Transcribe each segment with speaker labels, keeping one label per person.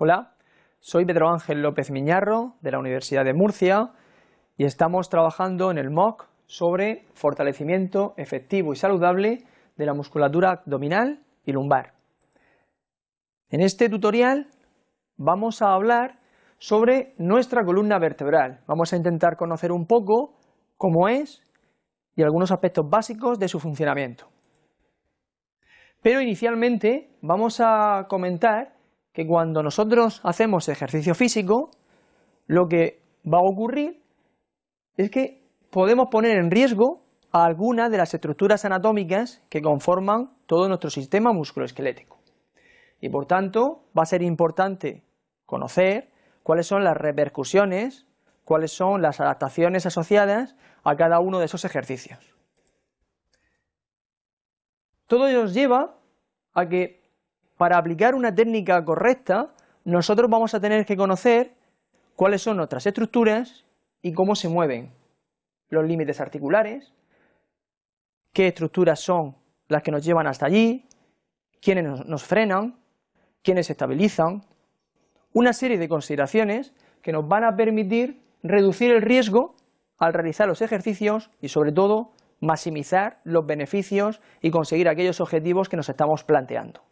Speaker 1: Hola, soy Pedro Ángel López Miñarro de la Universidad de Murcia y estamos trabajando en el MOOC sobre fortalecimiento efectivo y saludable de la musculatura abdominal y lumbar. En este tutorial vamos a hablar sobre nuestra columna vertebral. Vamos a intentar conocer un poco cómo es y algunos aspectos básicos de su funcionamiento. Pero inicialmente vamos a comentar que cuando nosotros hacemos ejercicio físico, lo que va a ocurrir es que podemos poner en riesgo a algunas de las estructuras anatómicas que conforman todo nuestro sistema musculoesquelético. Y por tanto va a ser importante conocer cuáles son las repercusiones, cuáles son las adaptaciones asociadas a cada uno de esos ejercicios. Todo ello nos lleva a que para aplicar una técnica correcta nosotros vamos a tener que conocer cuáles son nuestras estructuras y cómo se mueven los límites articulares, qué estructuras son las que nos llevan hasta allí, quiénes nos frenan, quiénes estabilizan, una serie de consideraciones que nos van a permitir reducir el riesgo al realizar los ejercicios y sobre todo maximizar los beneficios y conseguir aquellos objetivos que nos estamos planteando.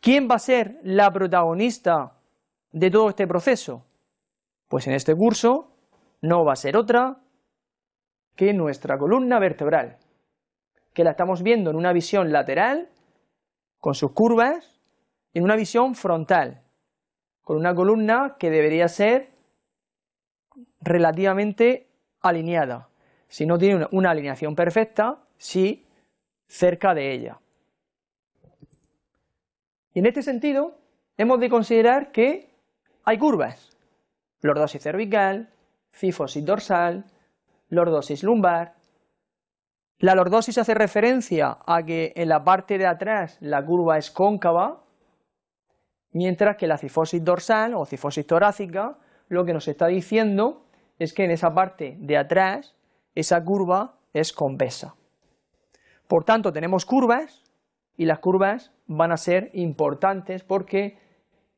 Speaker 1: ¿Quién va a ser la protagonista de todo este proceso? Pues en este curso no va a ser otra que nuestra columna vertebral, que la estamos viendo en una visión lateral, con sus curvas, y en una visión frontal, con una columna que debería ser relativamente alineada, si no tiene una alineación perfecta, sí cerca de ella. En este sentido, hemos de considerar que hay curvas, lordosis cervical, cifosis dorsal, lordosis lumbar. La lordosis hace referencia a que en la parte de atrás la curva es cóncava, mientras que la cifosis dorsal o cifosis torácica lo que nos está diciendo es que en esa parte de atrás esa curva es convexa. Por tanto, tenemos curvas y las curvas van a ser importantes porque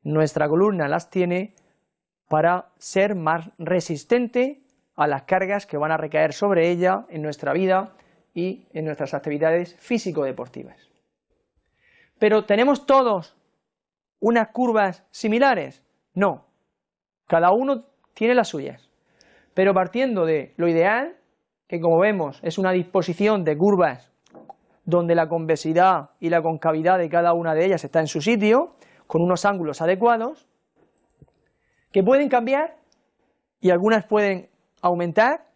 Speaker 1: nuestra columna las tiene para ser más resistente a las cargas que van a recaer sobre ella en nuestra vida y en nuestras actividades físico-deportivas. Pero ¿tenemos todos unas curvas similares? No, cada uno tiene las suyas, pero partiendo de lo ideal, que como vemos es una disposición de curvas donde la convexidad y la concavidad de cada una de ellas está en su sitio, con unos ángulos adecuados, que pueden cambiar y algunas pueden aumentar,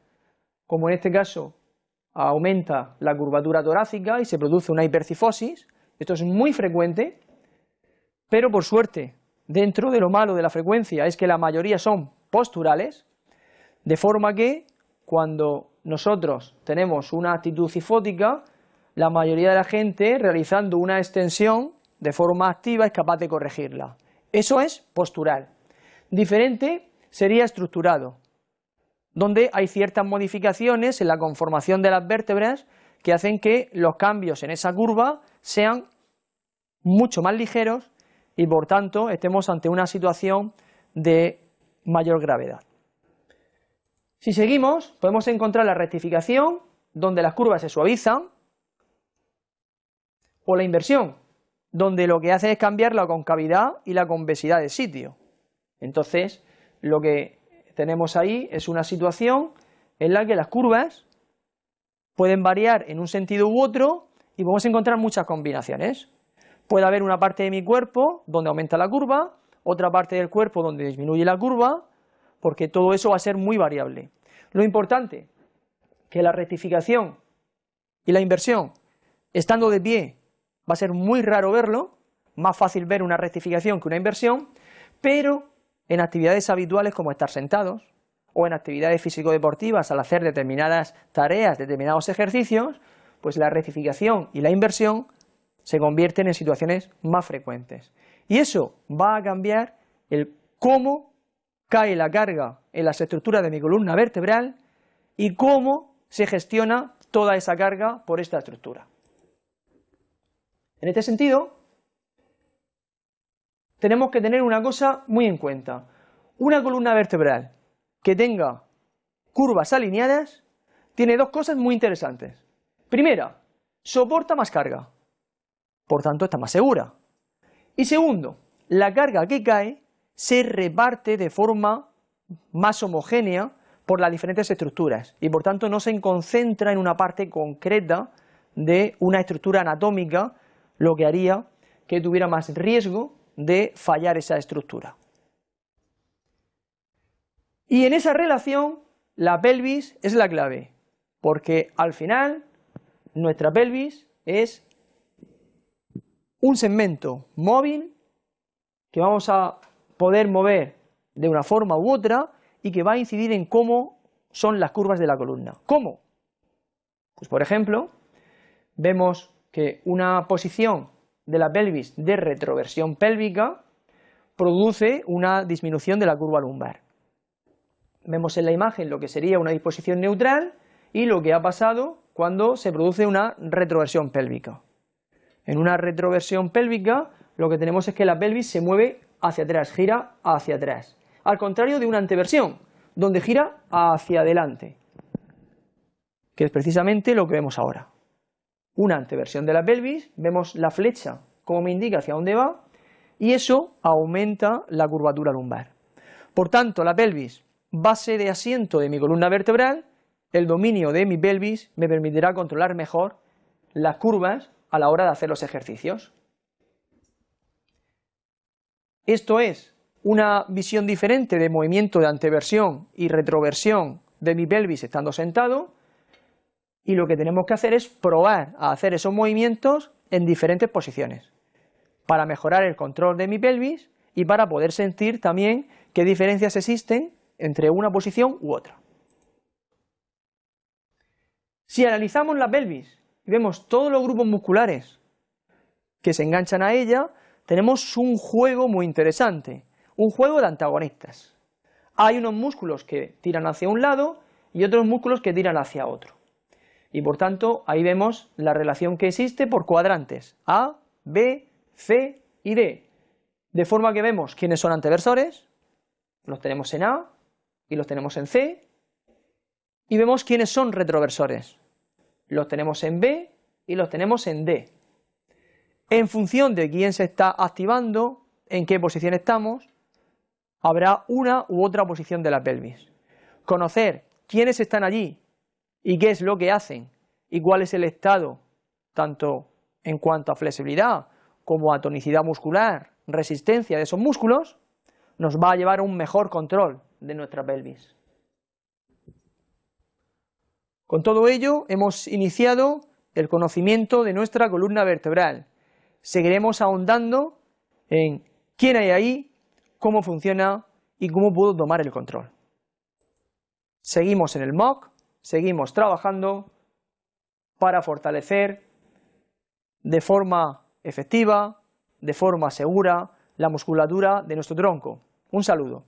Speaker 1: como en este caso aumenta la curvatura torácica y se produce una hipercifosis, esto es muy frecuente, pero por suerte, dentro de lo malo de la frecuencia es que la mayoría son posturales, de forma que cuando nosotros tenemos una actitud cifótica, la mayoría de la gente realizando una extensión de forma activa es capaz de corregirla. Eso es postural. Diferente sería estructurado, donde hay ciertas modificaciones en la conformación de las vértebras que hacen que los cambios en esa curva sean mucho más ligeros y por tanto estemos ante una situación de mayor gravedad. Si seguimos, podemos encontrar la rectificación, donde las curvas se suavizan, o la inversión, donde lo que hace es cambiar la concavidad y la convexidad de sitio. Entonces, lo que tenemos ahí es una situación en la que las curvas pueden variar en un sentido u otro y podemos encontrar muchas combinaciones. Puede haber una parte de mi cuerpo donde aumenta la curva, otra parte del cuerpo donde disminuye la curva, porque todo eso va a ser muy variable. Lo importante, que la rectificación y la inversión, estando de pie, va a ser muy raro verlo, más fácil ver una rectificación que una inversión, pero en actividades habituales como estar sentados, o en actividades físico-deportivas al hacer determinadas tareas, determinados ejercicios, pues la rectificación y la inversión se convierten en situaciones más frecuentes. Y eso va a cambiar el cómo cae la carga en las estructuras de mi columna vertebral y cómo se gestiona toda esa carga por esta estructura. En este sentido, tenemos que tener una cosa muy en cuenta. Una columna vertebral que tenga curvas alineadas tiene dos cosas muy interesantes. Primera, soporta más carga, por tanto está más segura. Y segundo, la carga que cae se reparte de forma más homogénea por las diferentes estructuras y por tanto no se concentra en una parte concreta de una estructura anatómica, lo que haría que tuviera más riesgo de fallar esa estructura. Y en esa relación la pelvis es la clave, porque al final nuestra pelvis es un segmento móvil que vamos a poder mover de una forma u otra y que va a incidir en cómo son las curvas de la columna. ¿Cómo? Pues por ejemplo, vemos que una posición de la pelvis de retroversión pélvica produce una disminución de la curva lumbar. Vemos en la imagen lo que sería una disposición neutral y lo que ha pasado cuando se produce una retroversión pélvica. En una retroversión pélvica lo que tenemos es que la pelvis se mueve hacia atrás, gira hacia atrás, al contrario de una anteversión, donde gira hacia adelante, que es precisamente lo que vemos ahora. Una anteversión de la pelvis, vemos la flecha como me indica hacia dónde va, y eso aumenta la curvatura lumbar. Por tanto, la pelvis, base de asiento de mi columna vertebral, el dominio de mi pelvis me permitirá controlar mejor las curvas a la hora de hacer los ejercicios. Esto es una visión diferente de movimiento de anteversión y retroversión de mi pelvis estando sentado, y lo que tenemos que hacer es probar a hacer esos movimientos en diferentes posiciones para mejorar el control de mi pelvis y para poder sentir también qué diferencias existen entre una posición u otra. Si analizamos la pelvis y vemos todos los grupos musculares que se enganchan a ella, tenemos un juego muy interesante, un juego de antagonistas. Hay unos músculos que tiran hacia un lado y otros músculos que tiran hacia otro. Y por tanto, ahí vemos la relación que existe por cuadrantes, A, B, C y D, de forma que vemos quiénes son anteversores, los tenemos en A y los tenemos en C, y vemos quiénes son retroversores, los tenemos en B y los tenemos en D. En función de quién se está activando, en qué posición estamos, habrá una u otra posición de la pelvis. Conocer quiénes están allí y qué es lo que hacen y cuál es el estado, tanto en cuanto a flexibilidad como a tonicidad muscular, resistencia de esos músculos, nos va a llevar a un mejor control de nuestra pelvis. Con todo ello, hemos iniciado el conocimiento de nuestra columna vertebral. Seguiremos ahondando en quién hay ahí, cómo funciona y cómo puedo tomar el control. Seguimos en el MOOC, seguimos trabajando para fortalecer de forma efectiva, de forma segura, la musculatura de nuestro tronco. Un saludo.